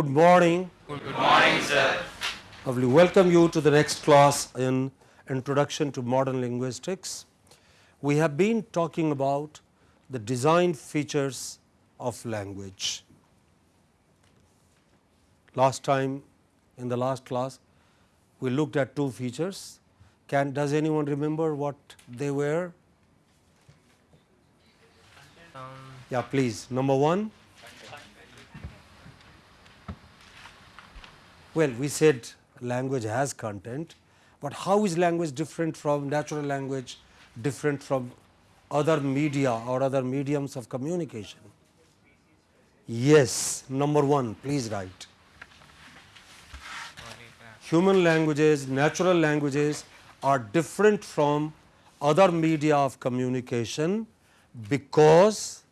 good morning. Good morning, sir. I will Welcome you to the next class in Introduction to Modern Linguistics. We have been talking about the design features of language. Last time in the last class we looked at two features. Can does anyone remember what they were? Um, yeah, please. Number 1 Well, we said language has content, but how is language different from natural language, different from other media or other mediums of communication? Yes, number one, please write. Human languages, natural languages are different from other media of communication because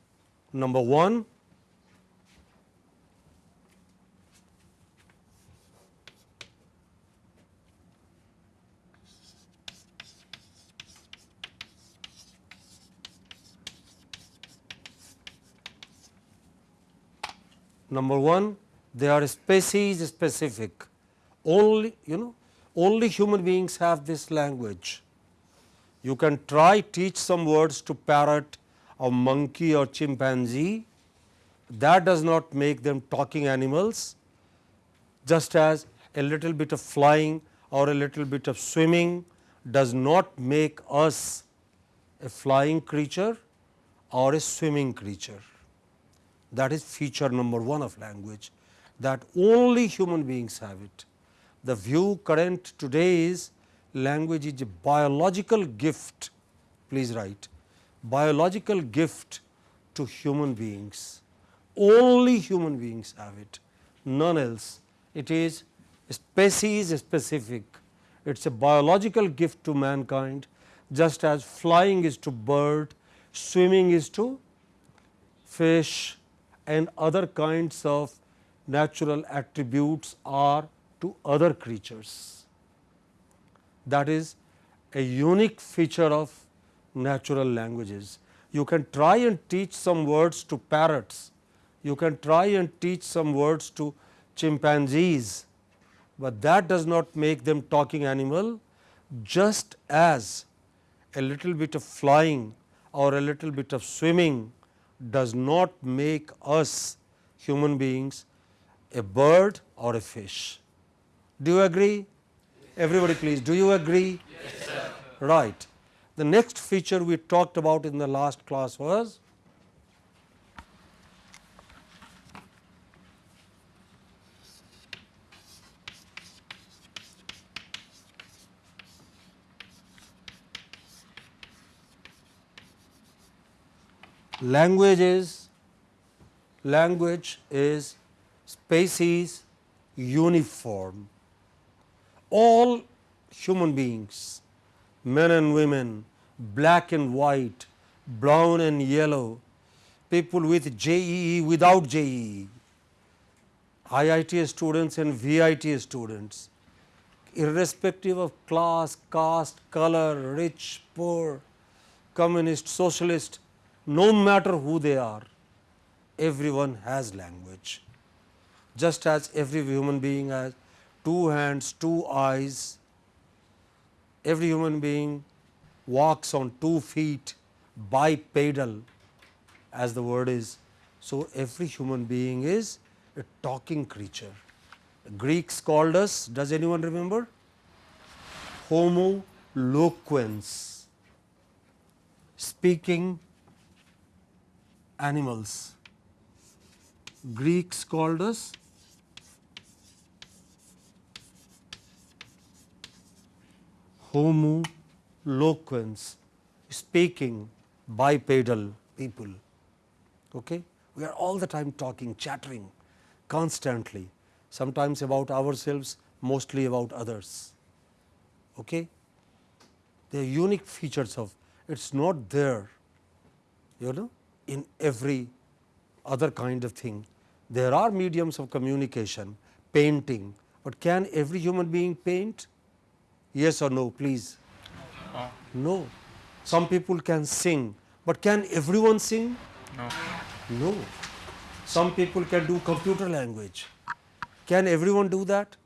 number one, Number one, they are species specific. Only you know only human beings have this language. You can try teach some words to parrot or monkey or chimpanzee. That does not make them talking animals. Just as a little bit of flying or a little bit of swimming does not make us a flying creature or a swimming creature. That is feature number 1 of language that only human beings have it. The view current today is language is a biological gift, please write biological gift to human beings. Only human beings have it, none else. It is species specific. It is a biological gift to mankind just as flying is to bird, swimming is to fish, and other kinds of natural attributes are to other creatures. That is a unique feature of natural languages. You can try and teach some words to parrots, you can try and teach some words to chimpanzees, but that does not make them talking animal just as a little bit of flying or a little bit of swimming does not make us human beings a bird or a fish. Do you agree? Everybody please, do you agree? Yes, sir. Right. The next feature we talked about in the last class was language is language is species uniform. All human beings men and women black and white brown and yellow people with JEE without JEE IIT students and VIT students irrespective of class caste color rich poor communist socialist no matter who they are, everyone has language. Just as every human being has two hands, two eyes, every human being walks on two feet bipedal as the word is. So, every human being is a talking creature. The Greeks called us, does anyone remember? Homo loquens, speaking animals. Greeks called us Homo loquens, speaking bipedal people. Okay? We are all the time talking, chattering constantly, sometimes about ourselves, mostly about others. Okay? They are unique features of it is not there you know in every other kind of thing. There are mediums of communication, painting, but can every human being paint? Yes or no, please? No. No. Some people can sing, but can everyone sing? No. No. Some people can do computer language, Can everyone do that?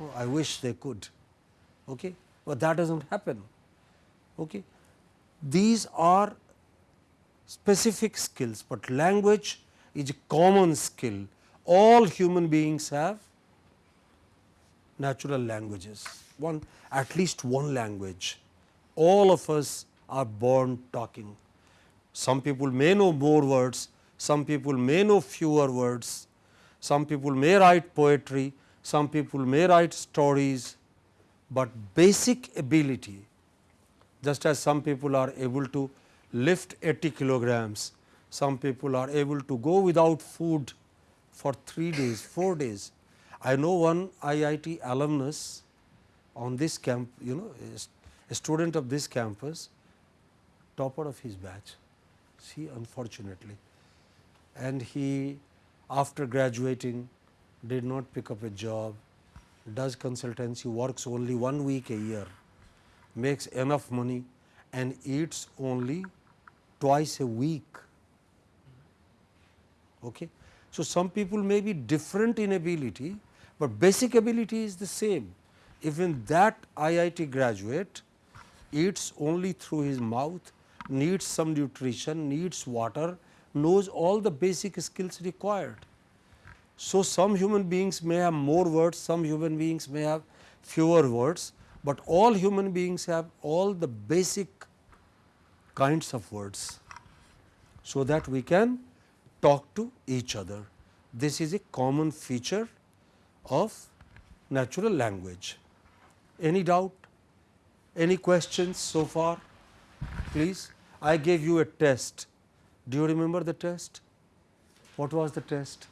Oh, I wish they could, okay? but that does not happen. Okay? These are specific skills, but language is a common skill. All human beings have natural languages, one at least one language. All of us are born talking. Some people may know more words, some people may know fewer words, some people may write poetry, some people may write stories, but basic ability just as some people are able to lift 80 kilograms, some people are able to go without food for 3 days, 4 days. I know one IIT alumnus on this camp, you know, a student of this campus, topper of his batch, see unfortunately. And he after graduating did not pick up a job, does consultancy, works only one week a year, makes enough money and eats only twice a week. Okay. So, some people may be different in ability, but basic ability is the same. Even that IIT graduate eats only through his mouth, needs some nutrition, needs water, knows all the basic skills required. So, some human beings may have more words, some human beings may have fewer words, but all human beings have all the basic kinds of words. So, that we can talk to each other. This is a common feature of natural language. Any doubt? Any questions so far? Please, I gave you a test. Do you remember the test? What was the test?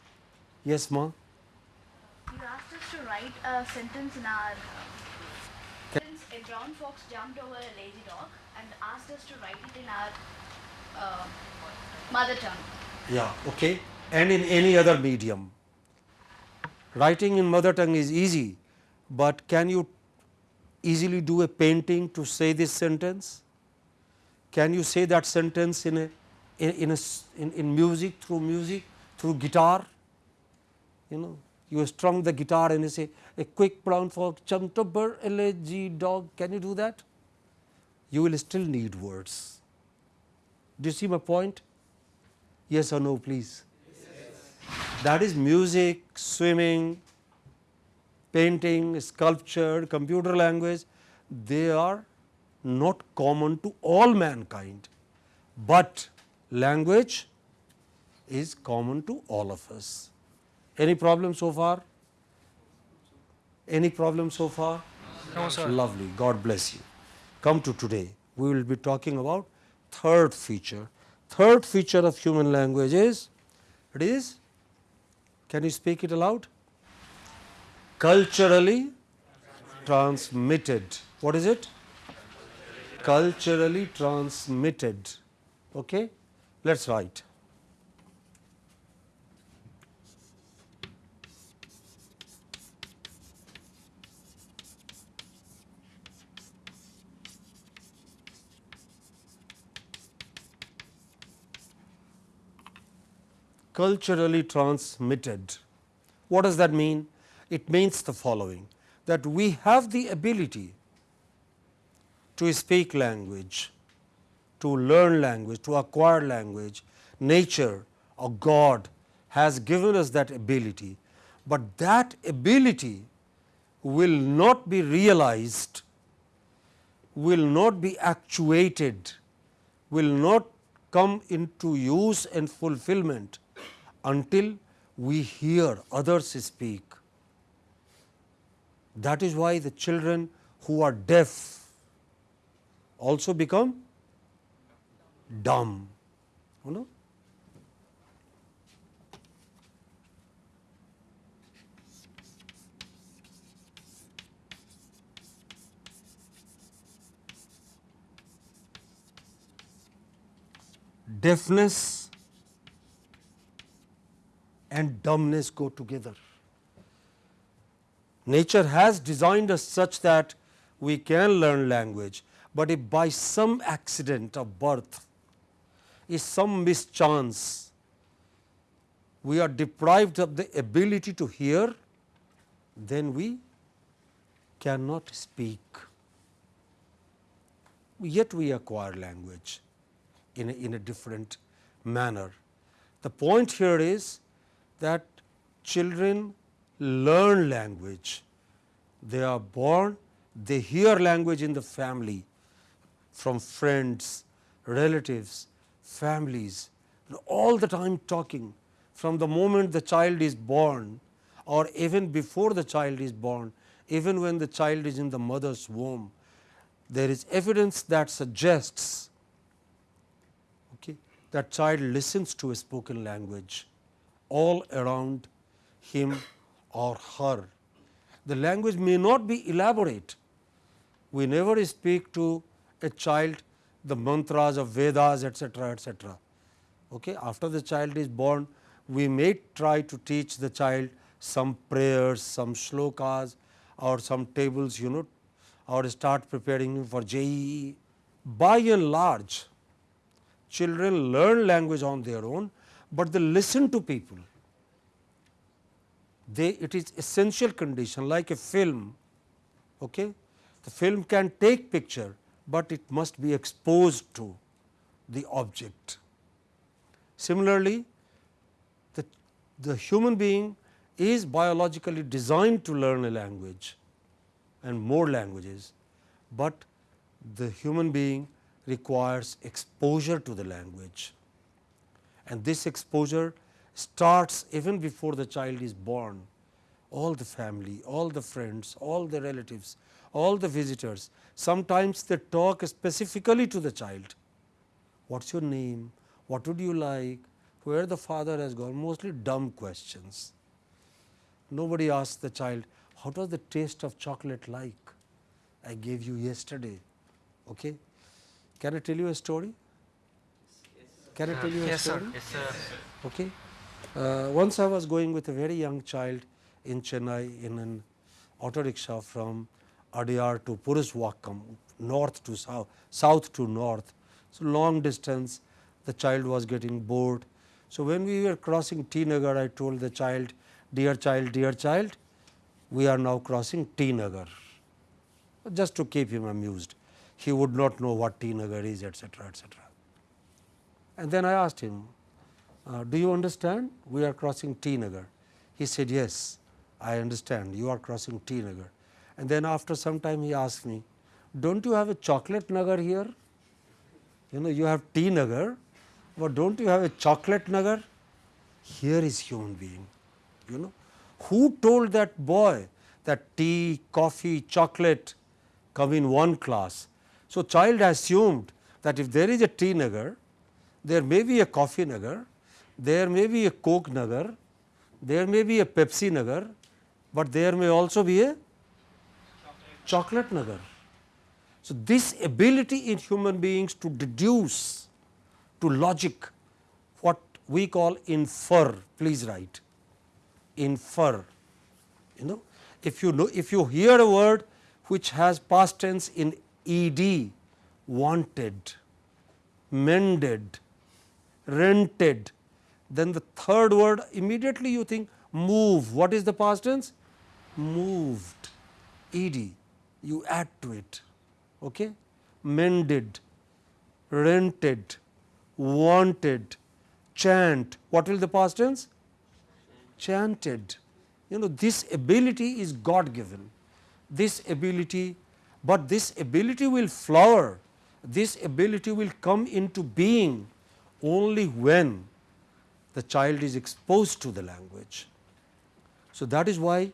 Yes, ma. You asked us to write a sentence in our. Uh, a brown fox jumped over a lazy dog and asked us to write it in our uh, mother tongue. Yeah, okay. And in any other medium. Writing in mother tongue is easy, but can you easily do a painting to say this sentence? Can you say that sentence in a in, in a in, in music through music through guitar? you know you strum the guitar and you say a quick jumped over a lazy dog can you do that you will still need words do you see my point yes or no please yes. that is music swimming painting sculpture computer language they are not common to all mankind but language is common to all of us any problem so far? Any problem so far? No, sir. Lovely. God bless you. Come to today. We will be talking about third feature. Third feature of human language is, it is, can you speak it aloud? Culturally transmitted. What is it? Culturally transmitted. Okay? Let us write. Culturally transmitted. What does that mean? It means the following that we have the ability to speak language, to learn language, to acquire language. Nature or God has given us that ability, but that ability will not be realized, will not be actuated, will not come into use and fulfillment until we hear others speak. That is why the children who are deaf also become dumb. You know? Deafness and dumbness go together. Nature has designed us such that we can learn language, but if by some accident of birth, if some mischance, we are deprived of the ability to hear, then we cannot speak. Yet we acquire language in a, in a different manner. The point here is that children learn language. They are born, they hear language in the family from friends, relatives, families, all the time talking. From the moment the child is born or even before the child is born, even when the child is in the mother's womb, there is evidence that suggests okay, that child listens to a spoken language all around him or her. The language may not be elaborate. We never speak to a child the mantras of Vedas etcetera etcetera. Okay. After the child is born, we may try to teach the child some prayers, some shlokas or some tables you know or start preparing him for JEE. By and large, children learn language on their own, but they listen to people. They, it is essential condition like a film. Okay? The film can take picture, but it must be exposed to the object. Similarly, the, the human being is biologically designed to learn a language and more languages, but the human being requires exposure to the language. And this exposure starts even before the child is born. All the family, all the friends, all the relatives, all the visitors, sometimes they talk specifically to the child. What is your name? What would you like? Where the father has gone? Mostly dumb questions. Nobody asks the child, what was the taste of chocolate like? I gave you yesterday. Okay? Can I tell you a story? Can I tell you a Yes, story? sir. Yes, sir. Okay. Uh, once I was going with a very young child in Chennai in an auto rickshaw from Adyar to Puruswakkam, north to south, south to north. So, long distance the child was getting bored. So, when we were crossing T Nagar, I told the child, dear child, dear child, we are now crossing T Nagar, just to keep him amused. He would not know what T Nagar is, etc., etc. And then I asked him, uh, do you understand we are crossing T Nagar? He said, yes, I understand you are crossing T Nagar. And then after some time he asked me, don't you have a chocolate Nagar here? You know, you have T Nagar, but don't you have a chocolate Nagar? Here is human being, you know. Who told that boy that tea, coffee, chocolate come in one class? So, child assumed that if there is a tea nagar, there may be a coffee nagar, there may be a coke nagar, there may be a Pepsi nagar, but there may also be a chocolate nagar. So, this ability in human beings to deduce to logic what we call infer, please write infer. You know, if you know, if you hear a word which has past tense in ed, wanted, mended, rented, then the third word immediately you think move. What is the past tense? Moved, ed. You add to it. Okay? Mended, rented, wanted, chant. What will the past tense? Chanted. You know this ability is God given. This ability, but this ability will flower. This ability will come into being only when the child is exposed to the language. So, that is why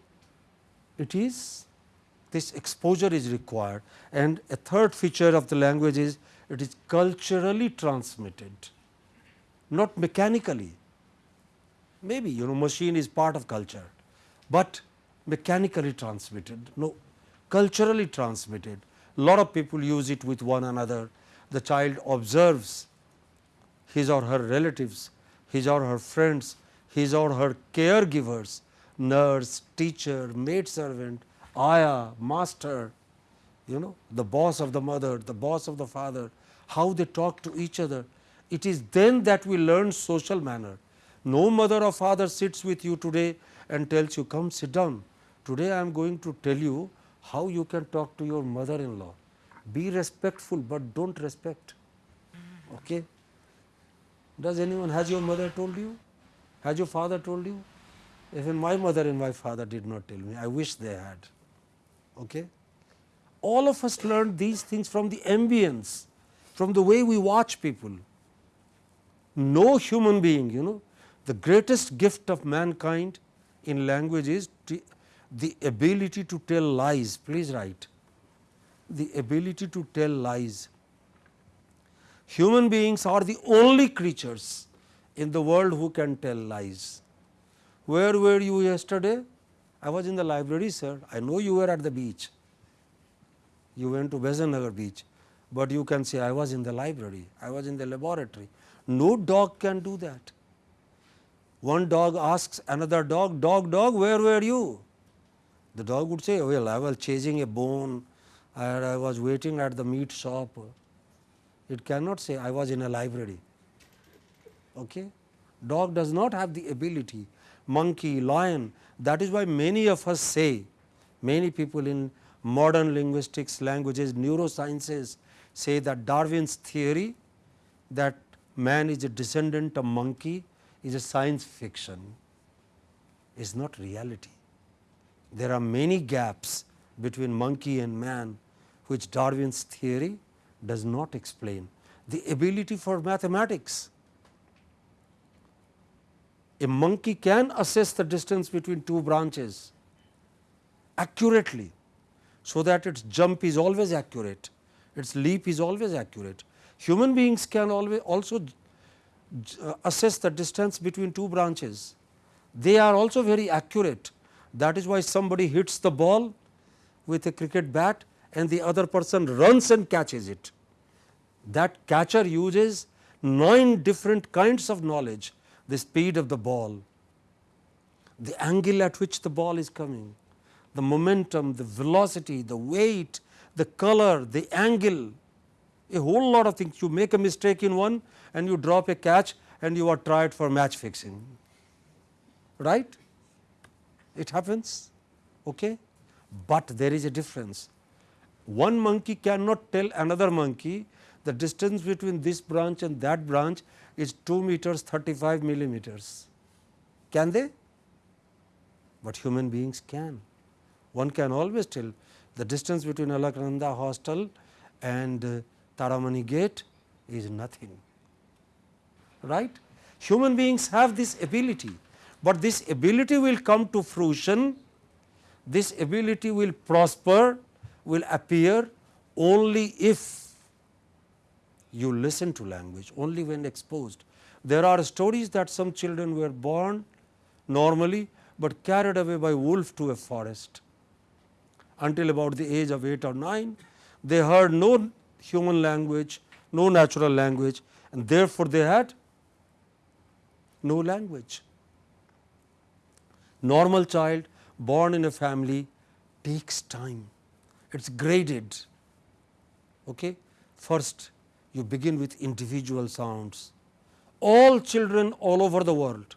it is this exposure is required and a third feature of the language is it is culturally transmitted, not mechanically. Maybe you know machine is part of culture, but mechanically transmitted, no culturally transmitted. Lot of people use it with one another. The child observes his or her relatives, his or her friends, his or her caregivers, nurse, teacher, maid servant, ayah, master, you know, the boss of the mother, the boss of the father, how they talk to each other. It is then that we learn social manner. No mother or father sits with you today and tells you come sit down. Today I am going to tell you how you can talk to your mother in law. Be respectful, but do not respect. Okay? Does anyone, has your mother told you? Has your father told you? Even my mother and my father did not tell me. I wish they had. Okay? All of us learned these things from the ambience, from the way we watch people. No human being, you know, the greatest gift of mankind in language is the ability to tell lies. Please write. The ability to tell lies. Human beings are the only creatures in the world who can tell lies. Where were you yesterday? I was in the library, sir. I know you were at the beach. You went to Besant beach, but you can say I was in the library, I was in the laboratory. No dog can do that. One dog asks another dog, dog, dog, where were you? The dog would say, well, I was chasing a bone, and I was waiting at the meat shop. It cannot say, I was in a library. Okay? Dog does not have the ability, monkey, lion. That is why many of us say, many people in modern linguistics, languages, neurosciences say that Darwin's theory that man is a descendant of monkey is a science fiction, is not reality. There are many gaps between monkey and man which Darwin's theory does not explain. The ability for mathematics. A monkey can assess the distance between two branches accurately, so that its jump is always accurate, its leap is always accurate. Human beings can always also uh, assess the distance between two branches. They are also very accurate. That is why somebody hits the ball with a cricket bat and the other person runs and catches it. That catcher uses nine different kinds of knowledge, the speed of the ball, the angle at which the ball is coming, the momentum, the velocity, the weight, the color, the angle, a whole lot of things. You make a mistake in one and you drop a catch and you are tried for match fixing, right? It happens, okay? but there is a difference. One monkey cannot tell another monkey the distance between this branch and that branch is 2 meters 35 millimeters. Can they? But human beings can. One can always tell the distance between Alaknanda hostel and uh, Taramani gate is nothing, right. Human beings have this ability, but this ability will come to fruition, this ability will prosper, will appear only if you listen to language, only when exposed. There are stories that some children were born normally, but carried away by wolf to a forest. Until about the age of 8 or 9, they heard no human language, no natural language and therefore, they had no language. Normal child born in a family takes time, it is graded. Okay? First, you begin with individual sounds. All children all over the world,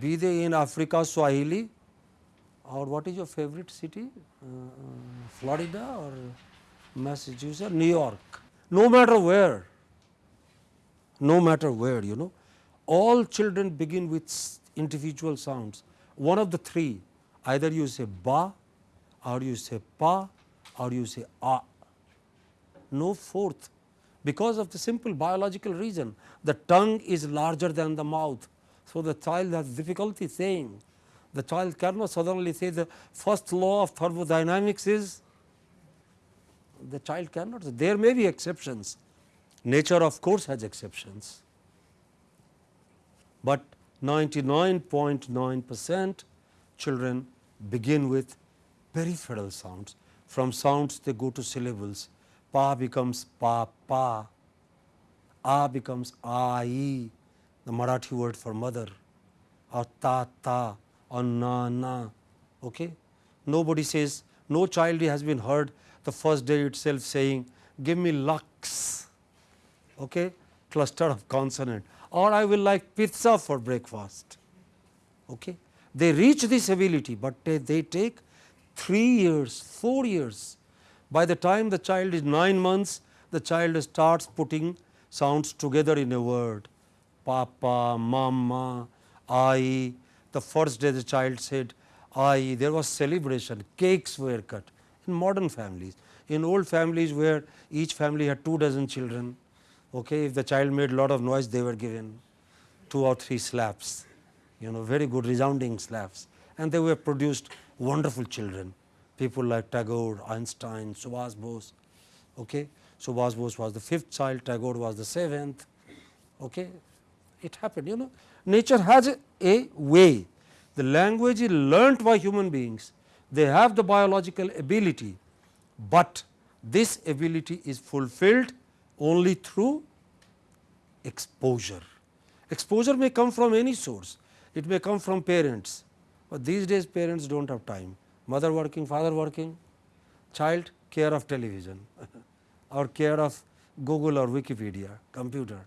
be they in Africa, Swahili or what is your favorite city, uh, Florida or Massachusetts, New York, no matter where, no matter where you know, all children begin with individual sounds. One of the three, either you say ba or you say pa or you say a, no fourth. Because of the simple biological reason the tongue is larger than the mouth. So, the child has difficulty saying. The child cannot suddenly say the first law of thermodynamics is the child cannot there may be exceptions. Nature of course has exceptions, but 99.9 percent children begin with peripheral sounds from sounds they go to syllables pa becomes pa pa, a becomes ai, the Marathi word for mother, or ta ta, or na na. Okay? Nobody says, no child has been heard the first day itself saying, give me lux, okay? cluster of consonant, or I will like pizza for breakfast. Okay. They reach this ability, but they, they take 3 years, 4 years. By the time the child is 9 months, the child starts putting sounds together in a word. Papa, mama, I. The first day the child said I, there was celebration, cakes were cut in modern families. In old families where each family had two dozen children, okay, if the child made lot of noise, they were given two or three slaps, you know, very good resounding slaps. And they were produced wonderful children, people like Tagore, Einstein, Subhas Bose. Okay. Subhas Bose was the fifth child, Tagore was the seventh. Okay. It happened, you know. Nature has a, a way. The language is learnt by human beings. They have the biological ability, but this ability is fulfilled only through exposure. Exposure may come from any source. It may come from parents, but these days parents do not have time. Mother working, father working, child care of television or care of Google or Wikipedia, computer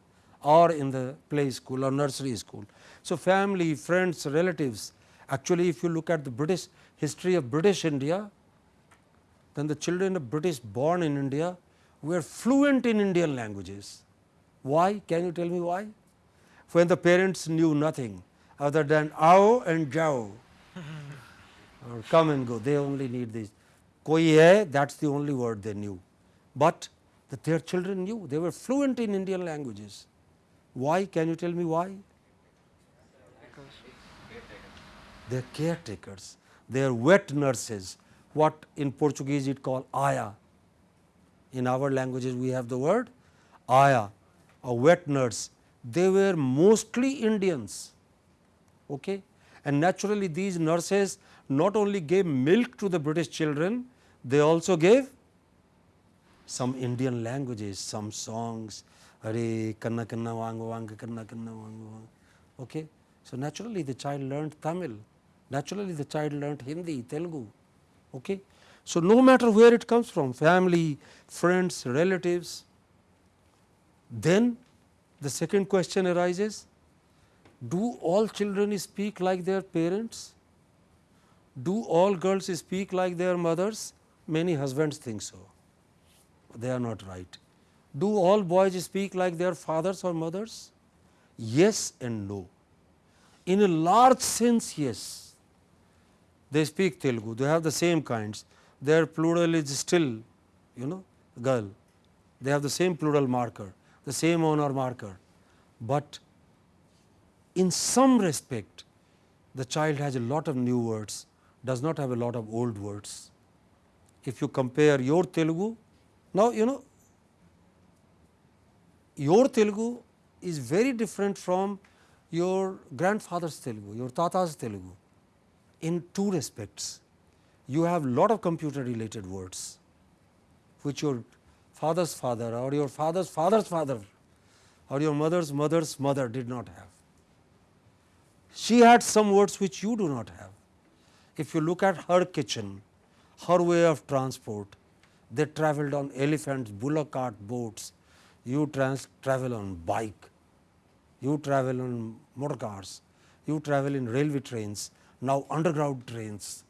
or in the play school or nursery school. So, family, friends, relatives actually if you look at the British history of British India, then the children of British born in India were fluent in Indian languages. Why? Can you tell me why? When the parents knew nothing other than ao and jao or come and go, they only need this. Koi hai, that is the only word they knew, but that their children knew, they were fluent in Indian languages. Why? Can you tell me why? They are caretakers, they are wet nurses, what in Portuguese it called aya. In our languages we have the word aya, a wet nurse. They were mostly Indians. Okay? And naturally these nurses not only gave milk to the British children, they also gave some Indian languages, some songs. Okay? So, naturally the child learned Tamil, naturally the child learned Hindi, Telugu. Okay? So, no matter where it comes from family, friends, relatives, then the second question arises do all children speak like their parents? Do all girls speak like their mothers? Many husbands think so, they are not right. Do all boys speak like their fathers or mothers? Yes and no. In a large sense, yes. They speak Telugu, they have the same kinds, their plural is still, you know, girl. They have the same plural marker, the same honor marker, but in some respect, the child has a lot of new words, does not have a lot of old words. If you compare your Telugu, now you know your Telugu is very different from your grandfather's Telugu, your tata's Telugu in two respects. You have a lot of computer related words which your father's father or your father's father's father or your mother's mother's mother did not have. She had some words which you do not have. If you look at her kitchen, her way of transport, they travelled on elephants, bullock cart, boats, you trans travel on bike, you travel on motor cars, you travel in railway trains, now underground trains.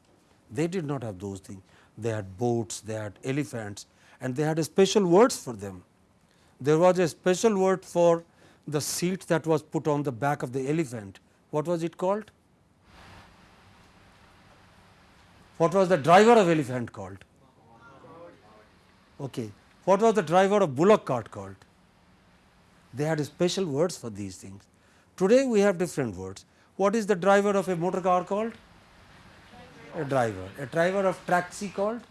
They did not have those things. They had boats, they had elephants and they had a special words for them. There was a special word for the seat that was put on the back of the elephant. What was it called? What was the driver of elephant called? Okay. What was the driver of bullock cart called? They had special words for these things. Today we have different words. What is the driver of a motor car called? A driver. A driver of taxi called?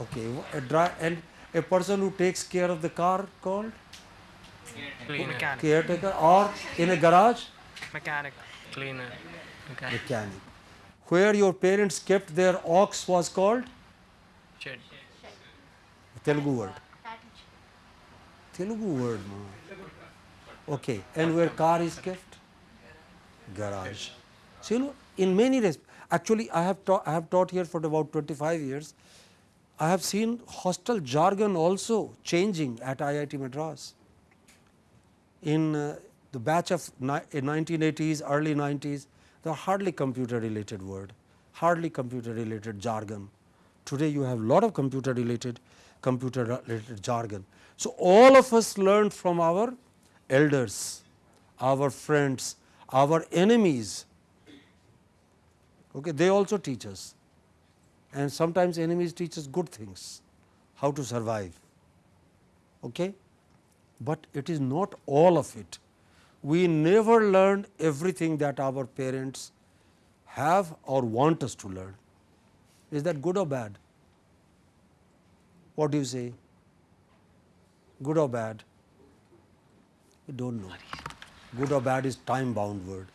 Okay. A dri and a person who takes care of the car called? Mechanic. Caretaker or in a garage? Mechanic. Cleaner. Mechanic. Mechanic. Where your parents kept their ox was called? Shed. Telugu word. Telugu word. Ma. Okay. And where car is kept? Garage. So, you know, in many respects, actually I have, taught, I have taught here for about 25 years. I have seen hostel jargon also changing at IIT Madras. in uh, the batch of ni- uh, 1980s, early 90s, there are hardly computer related word, hardly computer related jargon. Today you have lot of computer related computer related jargon. So, all of us learned from our elders, our friends, our enemies, okay, they also teach us and sometimes enemies teach us good things, how to survive. Okay? But it is not all of it. We never learn everything that our parents have or want us to learn. Is that good or bad? What do you say? Good or bad? We don't know. Good or bad is time bound word.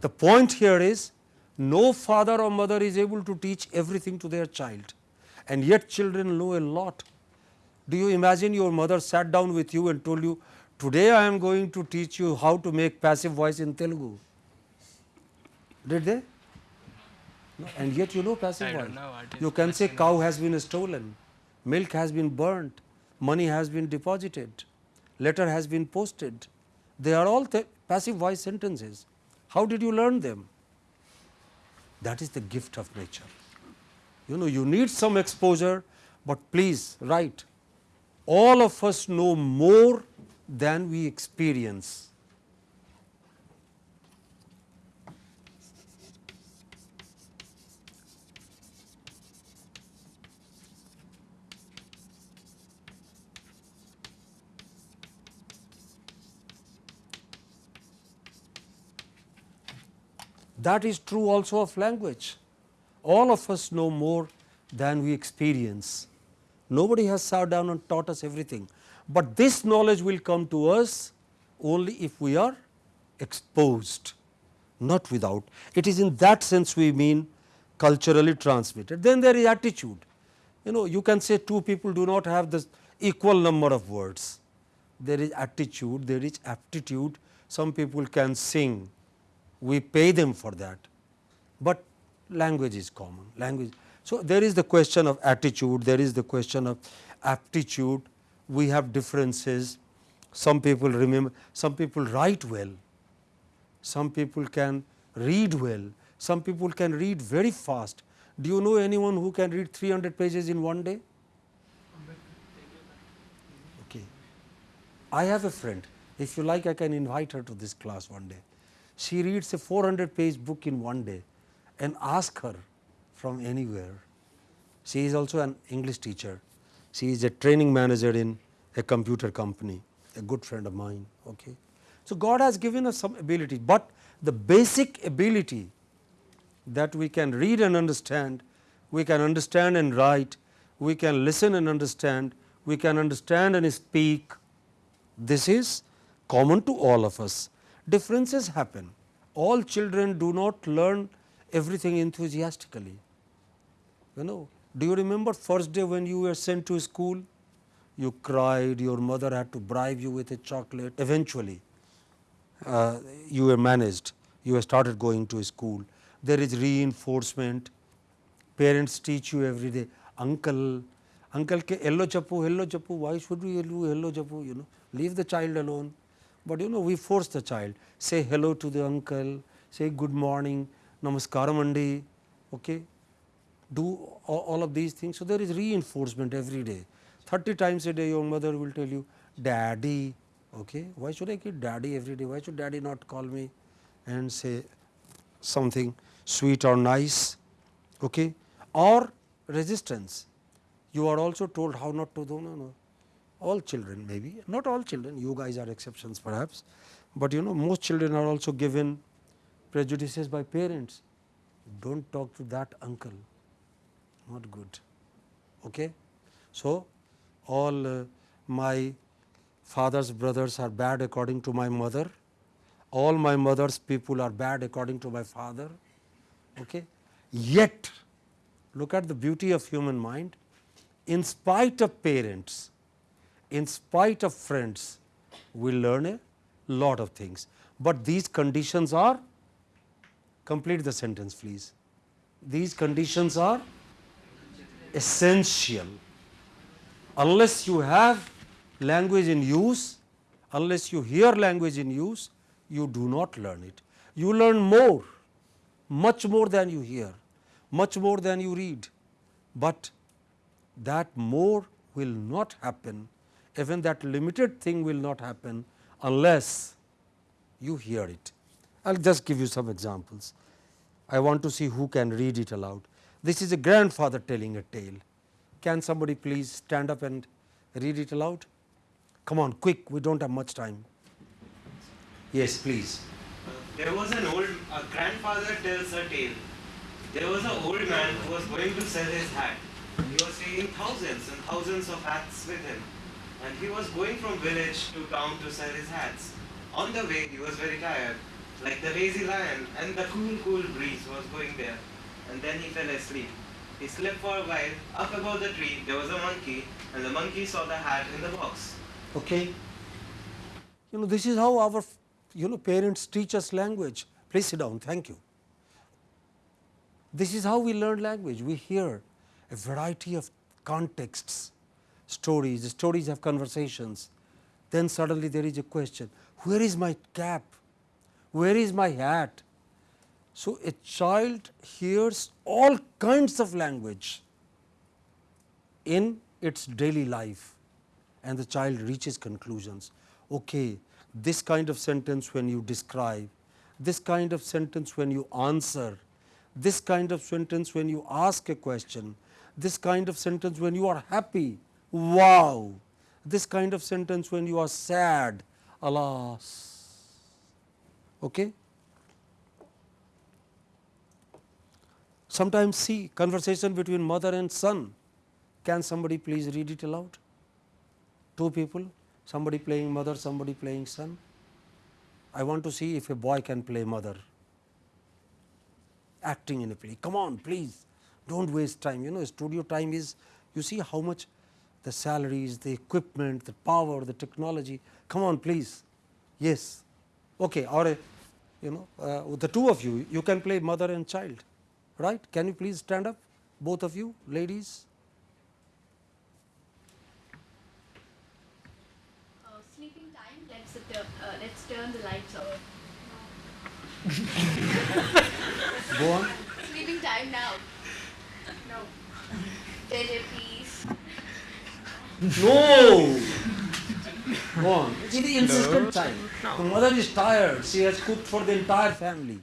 The point here is no father or mother is able to teach everything to their child and yet children know a lot. Do you imagine your mother sat down with you and told you today I am going to teach you how to make passive voice in Telugu. Did they? No, and yet you know passive I voice. know, You can say cow has been stolen, milk has been burnt, money has been deposited, letter has been posted. They are all passive voice sentences. How did you learn them? That is the gift of nature. You know, you need some exposure, but please write. All of us know more than we experience. That is true also of language. All of us know more than we experience. Nobody has sat down and taught us everything, but this knowledge will come to us only if we are exposed, not without. It is in that sense we mean culturally transmitted. Then there is attitude. You know, you can say two people do not have the equal number of words. There is attitude, there is aptitude. Some people can sing, we pay them for that, but language is common language. So, there is the question of attitude, there is the question of aptitude, we have differences, some people remember, some people write well, some people can read well, some people can read very fast. Do you know anyone who can read 300 pages in one day? Okay. I have a friend, if you like I can invite her to this class one day. She reads a 400 page book in one day and ask her from anywhere. She is also an English teacher. She is a training manager in a computer company, a good friend of mine. Okay. So, God has given us some ability, but the basic ability that we can read and understand, we can understand and write, we can listen and understand, we can understand and speak. This is common to all of us. Differences happen. All children do not learn everything enthusiastically. You know, do you remember first day when you were sent to school? You cried, your mother had to bribe you with a chocolate. Eventually, uh, you were managed, you started going to school. There is reinforcement, parents teach you every day, uncle, uncle ke hello chappu, hello chappu, why should we do hello chappu, you know, leave the child alone. But you know, we force the child, say hello to the uncle, say good morning, namaskaram andi, okay, do all, of these things. So, there is reinforcement every day. 30 times a day your mother will tell you daddy, okay. why should I keep daddy every day, why should daddy not call me and say something sweet or nice okay. or resistance. You are also told how not to do, no, no. All children maybe, not all children, you guys are exceptions perhaps, but you know most children are also given prejudices by parents. Don't talk to that uncle, not good. Okay? So, all uh, my father's brothers are bad according to my mother, all my mother's people are bad according to my father. Okay? Yet, look at the beauty of human mind, in spite of parents, in spite of friends, we learn a lot of things, but these conditions are complete the sentence please. These conditions are essential. Unless you have language in use, unless you hear language in use, you do not learn it. You learn more, much more than you hear, much more than you read, but that more will not happen, even that limited thing will not happen unless you hear it. I will just give you some examples. I want to see who can read it aloud. This is a grandfather telling a tale. Can somebody please stand up and read it aloud? Come on, quick, we do not have much time. Yes, please. There was an old a grandfather tells a tale. There was an old man who was going to sell his hat. He was taking thousands and thousands of hats with him. And he was going from village to town to sell his hats. On the way, he was very tired, like the lazy lion, and the cool, cool breeze was going there. And then he fell asleep. He slept for a while. Up above the tree, there was a monkey, and the monkey saw the hat in the box. Okay. You know this is how our you know parents teach us language. Please sit down. Thank you. This is how we learn language. We hear a variety of contexts, stories. The stories have conversations. Then suddenly there is a question: Where is my cap? Where is my hat? So a child hears all kinds of language in its daily life and the child reaches conclusions. Okay, this kind of sentence when you describe, this kind of sentence when you answer, this kind of sentence when you ask a question, this kind of sentence when you are happy, wow, this kind of sentence when you are sad, alas. Okay? Sometimes see conversation between mother and son. Can somebody please read it aloud? Two people, somebody playing mother, somebody playing son. I want to see if a boy can play mother, acting in a play. Come on, please, don't waste time. You know, studio time is, you see how much the salaries, the equipment, the power, the technology. Come on, please. Yes. Okay. Or, you know, uh, the two of you, you can play mother and child, right? Can you please stand up, both of you, ladies? Uh, sleeping time. Let's uh, uh, let's turn the lights off. Go on. Sleeping time now. No. JJ, please. No. Go on. It is the insistent time. The mother is tired. She has cooked for the entire family.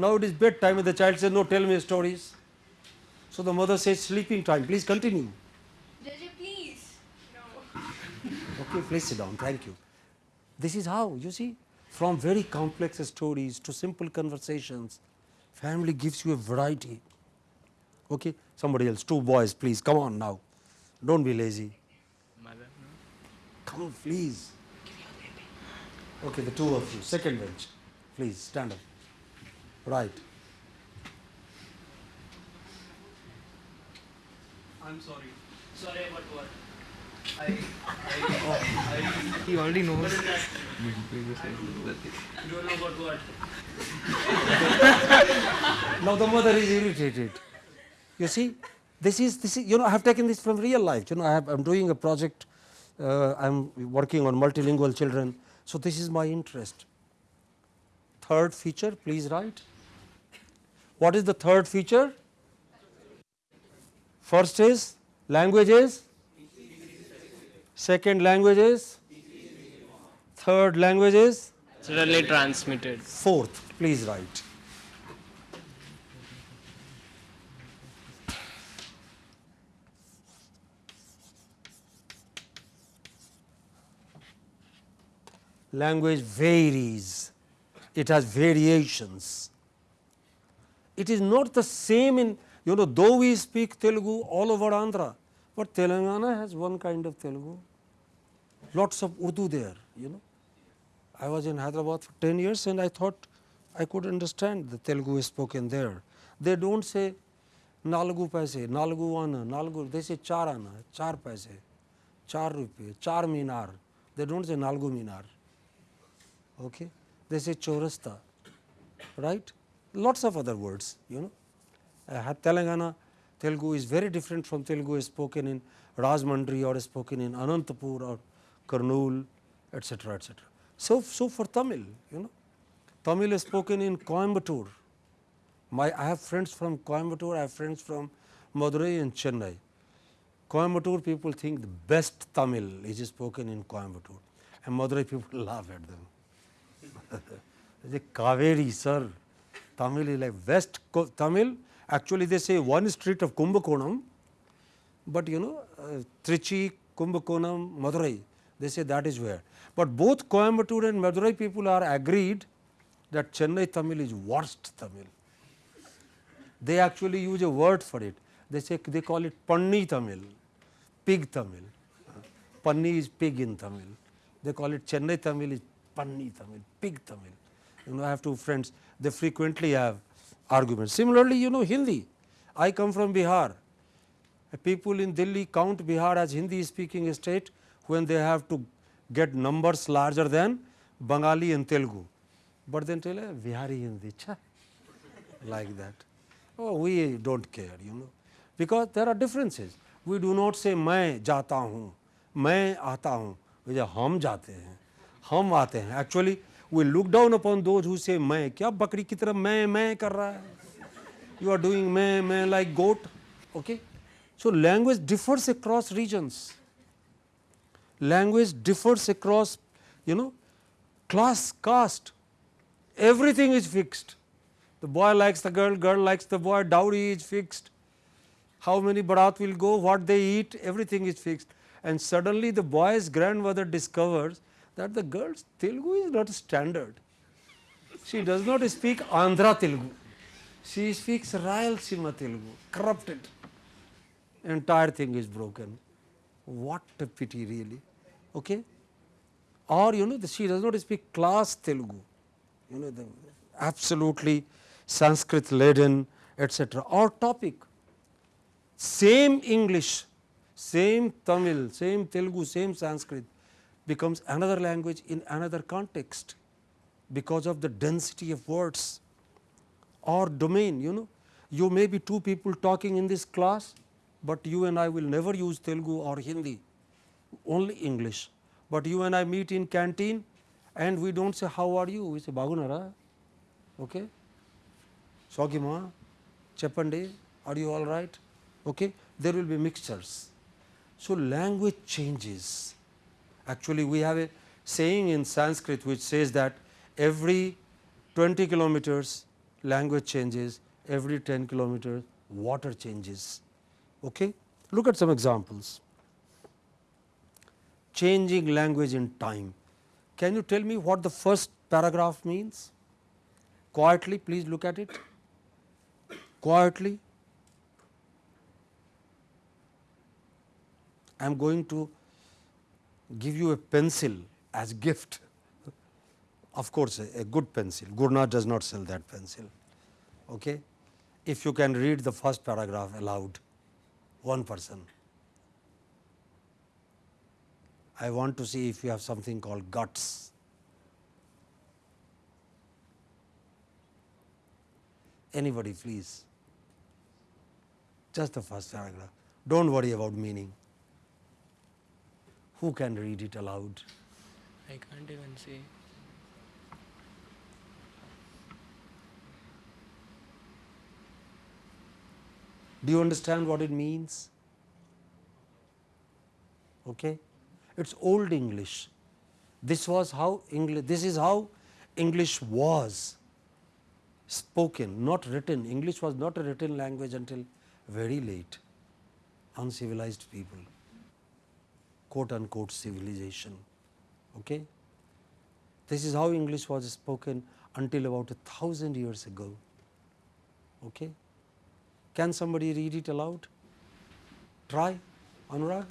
Now it is bedtime and the child says, no, tell me stories. So the mother says, sleeping time. Please continue. JJ, please. No. Okay, please sit down. Thank you. This is how, you see, from very complex stories to simple conversations, family gives you a variety. Okay, somebody else, two boys, please, come on now. Don't be lazy. Mother. No? Come on, please. Okay, the two of you, second bench, please stand up. Right. I'm sorry. Sorry about what? I, He already knows. you don't know about what? Now the mother is irritated. You see, this is this is you know I have taken this from real life. You know I have, I'm doing a project. Uh, I'm working on multilingual children. So this is my interest. Third feature, please write. What is the third feature? First is languages. Second languages. Third languages. Naturally transmitted. Fourth, please write. Language varies, it has variations. It is not the same in, you know, though we speak Telugu all over Andhra, but Telangana has one kind of Telugu, lots of Urdu there, you know. I was in Hyderabad for 10 years and I thought I could understand the Telugu is spoken there. They don't say nalgu paise, nalgu ana, nalgu, they say char ana, char paise, char rupee, char minar. They don't say nalgu minar. Okay? They say chaurasta, right? Lots of other words, you know. Uh, Telangana Telugu is very different from Telugu is spoken in Rajahmundry or spoken in Anantapur or Kurnool etc., etc. So, so for Tamil, you know, Tamil is spoken in Coimbatore. My, I have friends from Coimbatore, I have friends from Madurai and Chennai. Coimbatore people think the best Tamil is spoken in Coimbatore and Madurai people laugh at them. they Kaveri sir, Tamil is like West Tamil, actually they say one street of Kumbakonam, but you know uh, Trichy, Kumbakonam, Madurai, they say that is where. But both Coimbatore and Madurai people are agreed that Chennai Tamil is worst Tamil. They actually use a word for it. They say they call it Panni Tamil, pig Tamil. Panni is pig in Tamil. They call it Chennai Tamil is Panni Tamil, pig Tamil You know, I have two friends, they frequently have arguments. Similarly, you know Hindi. I come from Bihar. People in Delhi count Bihar as Hindi speaking state when they have to get numbers larger than Bengali and Telugu. But then tell her Bihari Hindi, cha, like that. Oh, we don't care, you know, because there are differences. We do not say मैं जाता हूँ, मैं आता हूँ, we say हम जाते हैं, हम आते हैं. Actually, we look down upon those who say मैं, क्या बकरी की तरह मैं मैं कर रहा है? You are doing मैं मैं like goat, okay? So language differs across regions. Language differs across, you know, class, caste. Everything is fixed. The boy likes the girl, girl likes the boy, dowry is fixed. How many barat will go, what they eat, everything is fixed. And suddenly the boy's grandmother discovers that the girl's Telugu is not standard. She does not speak Andhra Telugu. She speaks Rayalaseema Telugu, corrupted. Entire thing is broken. What a pity really. Okay? Or you know, she does not speak class Telugu. You know, the absolutely Sanskrit laden, etc. Or topic. Same English, same Tamil, same Telugu, same Sanskrit becomes another language in another context because of the density of words or domain you know. You may be two people talking in this class but you and I will never use Telugu or Hindi only English. But you and I meet in canteen and we don't say how are you? We say bagunara okay? Sogima cheppandi are you all right? Okay? There will be mixtures. So language changes actually we have a saying in sanskrit which says that every 20 kilometers language changes every 10 kilometers water changes. Okay? Look at some examples. Changing language in time. Can you tell me what the first paragraph means? Quietly please look at it. Quietly. I am going to give you a pencil as gift. Of course a, a good pencil. Gurna does not sell that pencil. Okay? If you can read the first paragraph aloud one person. I want to see if you have something called guts. Anybody please. Just the first paragraph. Don't worry about meaning who can read it aloud I can't even say. Do you understand what it means? Okay? It's old English. This was how English, this is how English was spoken, not written. English was not a written language until very late. Uncivilized people, quote unquote civilization. Okay? This is how English was spoken until about a thousand years ago. Okay? Can somebody read it aloud? Try, Anurag.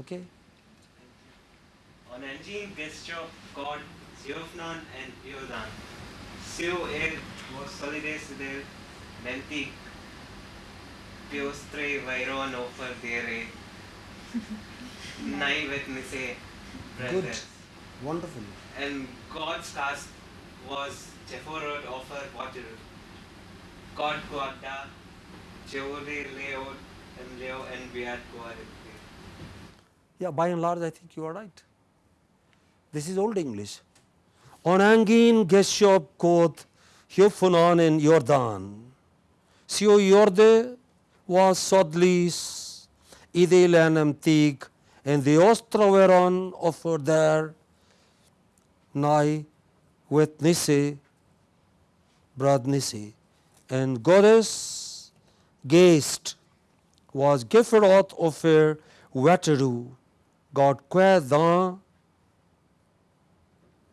Okay. On engine gesture called Siofnan and Iodan. Sio er vos solides del mentic piostre vairon offer dere nai vet nise Good. brothers. Wonderful. And God's cast was Jephorot offer water. God Guada, Jeode Leo and Leo and Beat Guada. Yeah, by and large, I think you are right. This is old English. Onangin geshob koth hyofunan en Jordan. Sio jorde was sodlis idelenum tig and the ostroveron offer there nigh with Nisi, brad Nisi, and goddess Geist was Gefferoth offer Wateru, God Kwedan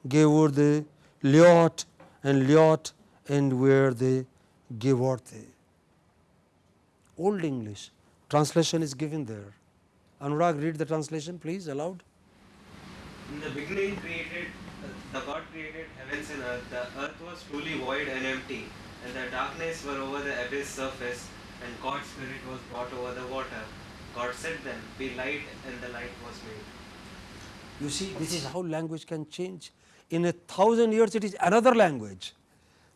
gave the Liot and Liot and where the Gevorte. Old English translation is given there. Anurag, read the translation, please, aloud. In the beginning, created the God created heavens and earth. The earth was truly void and empty, and the darkness were over the abyss surface, and God's spirit was brought over the water. God said then, "Be light," and the light was made. You see, this is how language can change. In a thousand years, it is another language.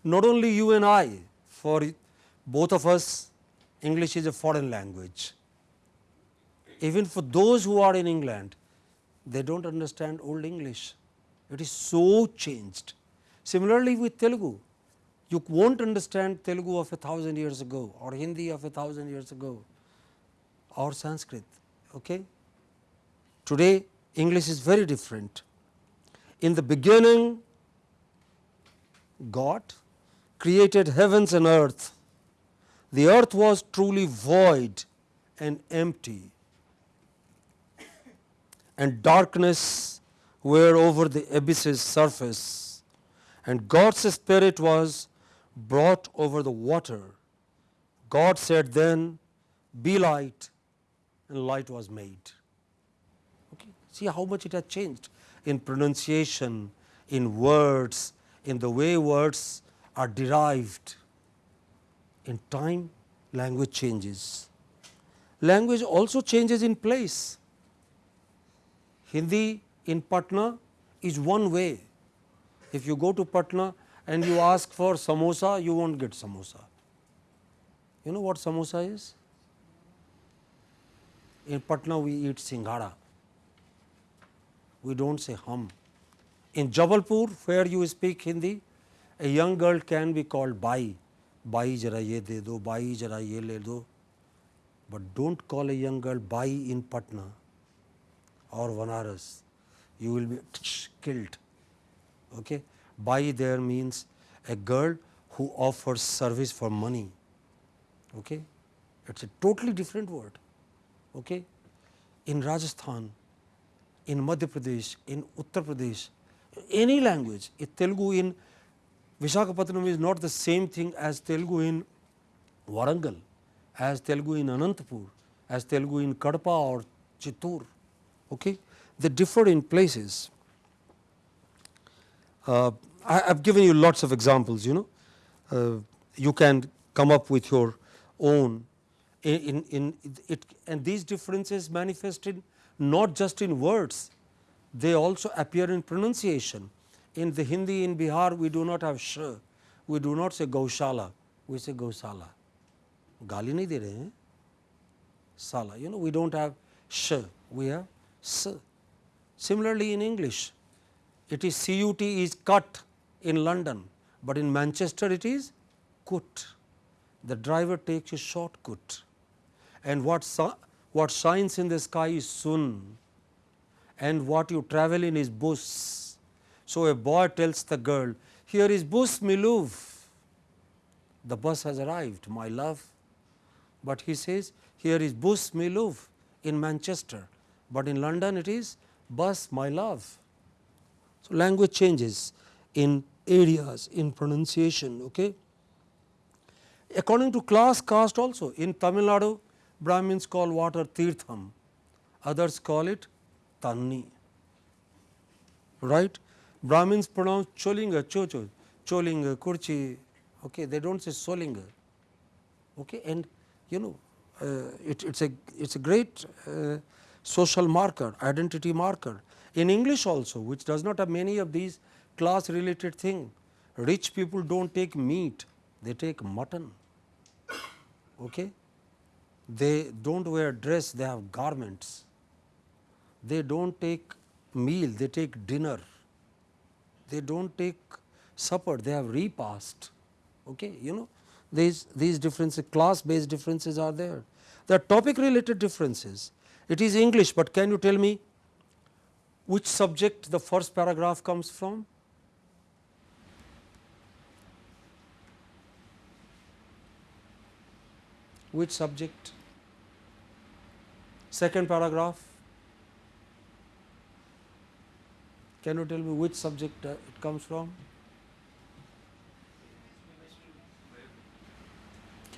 Not only you and I, for both of us, English is a foreign language. Even for those who are in England, they do not understand old English. It is so changed. Similarly, with Telugu, you won't understand Telugu of a thousand years ago or Hindi of a thousand years ago or Sanskrit. Okay? Today, English is very different. In the beginning, God created heavens and earth. The earth was truly void and empty, and darkness were over the abyss's surface, and God's Spirit was brought over the water. God said then, Be light, and light was made. Okay. See how much it has changed in pronunciation, in words, in the way words are derived. In time, language changes. Language also changes in place. Hindi in Patna is one way. If you go to Patna and you ask for samosa, you won't get samosa. You know what samosa is? In Patna, we eat singhara. We don't say hum. In Jabalpur, where you speak Hindi, a young girl can be called bai. Bai jara ye de do, bai jara ye le do. But don't call a young girl bai in Patna or Banaras. You will be killed. Okay? Bai there means a girl who offers service for money. Okay? It's a totally different word. Okay? In Rajasthan, in Madhya Pradesh, in Uttar Pradesh, any language, Telugu in Visakhapatnam is not the same thing as Telugu in Warangal, as Telugu in Anantapur, as Telugu in Kadapa or Chittoor. Okay? They differ in places. Uh, I have given you lots of examples, you know. Uh, you can come up with your own in, in, in it and these differences manifested not just in words, they also appear in pronunciation. In the Hindi in Bihar, we do not have sh, we do not say Gaushala, we say Gausala. गाली नहीं दे रहे हैं साला you know we don't have sh we have s. Similarly in english it is cut is cut in london but in manchester it is cut. The driver takes a shortcut. And what what shines in the sky is sun. And what you travel in is bus. So, a boy tells the girl, here is bus miluv, the bus has arrived my love, but he says here is bus miluv in Manchester, but in London it is bus my love. So, language changes in areas in pronunciation. Okay. According to class caste also in Tamil Nadu Brahmins call water tirtham, others call it tanni. Right? Brahmins pronounce cholinga, chocho, cholinga, kurchi, okay, they do not say solinga. Okay, and you know uh, it, it's a it's a great uh, social marker, identity marker. In English also, which does not have many of these class related thing, rich people do not take meat, they take mutton. Okay? They do not wear dress, they have garments. They do not take meal, they take dinner. they do not take supper, they have repast. Okay, you know these, these differences, class based differences are there. Are topic related differences. It is English, but can you tell me which subject the first paragraph comes from? Which subject? Second paragraph. Can you tell me which subject uh, it comes from?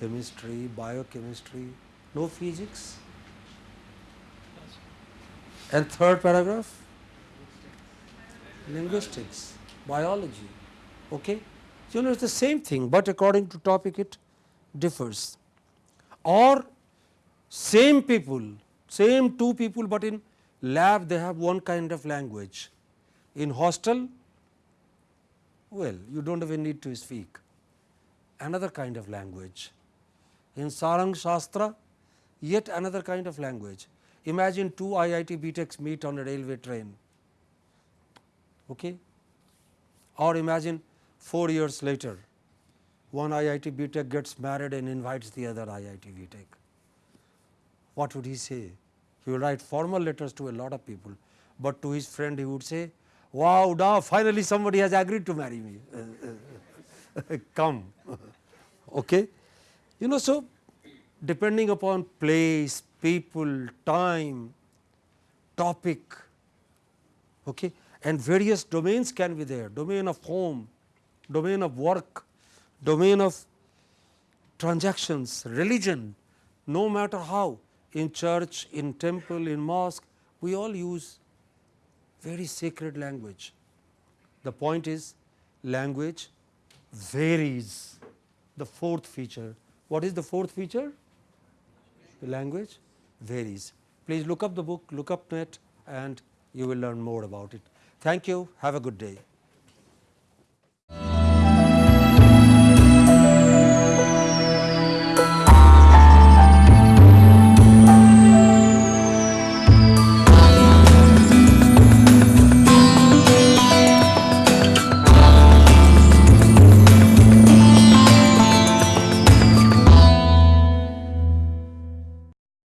Chemistry, biochemistry, no physics. And third paragraph? Linguistics, biology. Okay? You know, it's the same thing, but according to topic it differs. Or same people, same two people, but in lab they have one kind of language. In hostel, well, you do not even need to speak, another kind of language. In Sarang Shastra, yet another kind of language. Imagine two IIT BTechs meet on a railway train, okay? or imagine 4 years later, one IIT BTech gets married and invites the other IIT BTech. What would he say? He will write formal letters to a lot of people, but to his friend he would say, wow, now finally somebody has agreed to marry me, come. okay? You know, so depending upon place, people, time, topic, okay, and various domains can be there, domain of home, domain of work, domain of transactions, religion, no matter how, in church, in temple, in mosque, we all use very sacred language. The point is language varies, the fourth feature. What is the fourth feature? The language varies. Please look up the book, look up net and you will learn more about it. Thank you. Have a good day.